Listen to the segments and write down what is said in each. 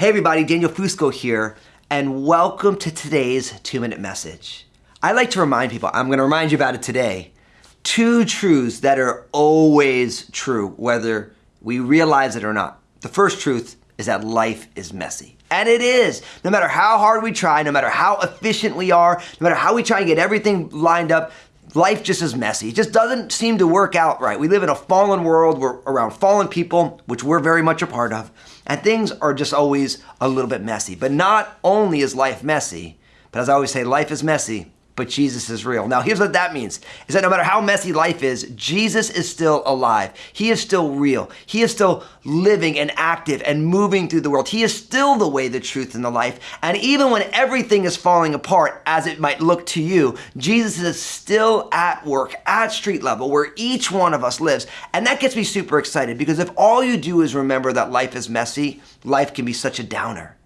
Hey everybody, Daniel Fusco here, and welcome to today's two minute message. I like to remind people, I'm going to remind you about it today, two truths that are always true, whether we realize it or not. The first truth is that life is messy. And it is. No matter how hard we try, no matter how efficient we are, no matter how we try and get everything lined up, life just is messy. It just doesn't seem to work out right. We live in a fallen world. We're around fallen people, which we're very much a part of. And things are just always a little bit messy. But not only is life messy, but as I always say, life is messy, but Jesus is real. Now, here's what that means is that no matter how messy life is, Jesus is still alive. He is still real. He is still living and active and moving through the world. He is still the way, the truth, and the life. And even when everything is falling apart, as it might look to you, Jesus is still at work at street level where each one of us lives. And that gets me super excited because if all you do is remember that life is messy, life can be such a downer.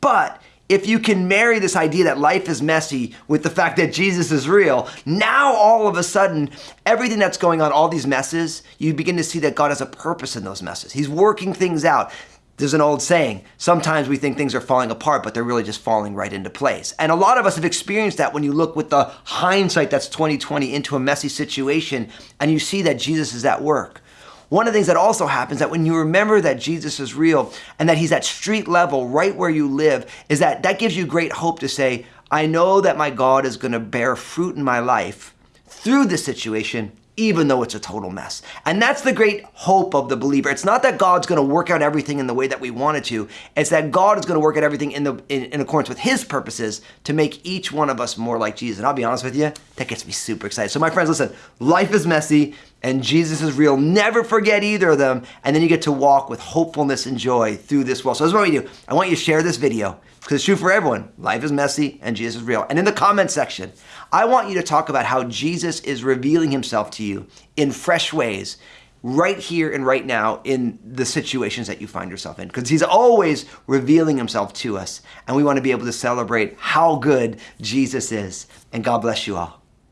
But if you can marry this idea that life is messy with the fact that Jesus is real, now all of a sudden, everything that's going on, all these messes, you begin to see that God has a purpose in those messes. He's working things out. There's an old saying, sometimes we think things are falling apart, but they're really just falling right into place. And a lot of us have experienced that when you look with the hindsight that's 2020 into a messy situation and you see that Jesus is at work. One of the things that also happens that when you remember that Jesus is real and that he's at street level right where you live is that that gives you great hope to say, I know that my God is going to bear fruit in my life through this situation even though it's a total mess. And that's the great hope of the believer. It's not that God's going to work out everything in the way that we want it to. It's that God is going to work out everything in, the, in, in, accordance with his purposes to make each one of us more like Jesus. And I'll be honest with you, that gets me super excited. So my friends, listen, life is messy and Jesus is real. Never forget either of them. And then you get to walk with hopefulness and joy through this world. So this is what we do. I want you to share this video because it's true for everyone. Life is messy and Jesus is real. And in the comment section, I want you to talk about how Jesus is revealing himself to you in fresh ways right here and right now in the situations that you find yourself in because he's always revealing himself to us and we want to be able to celebrate how good Jesus is and God bless you all.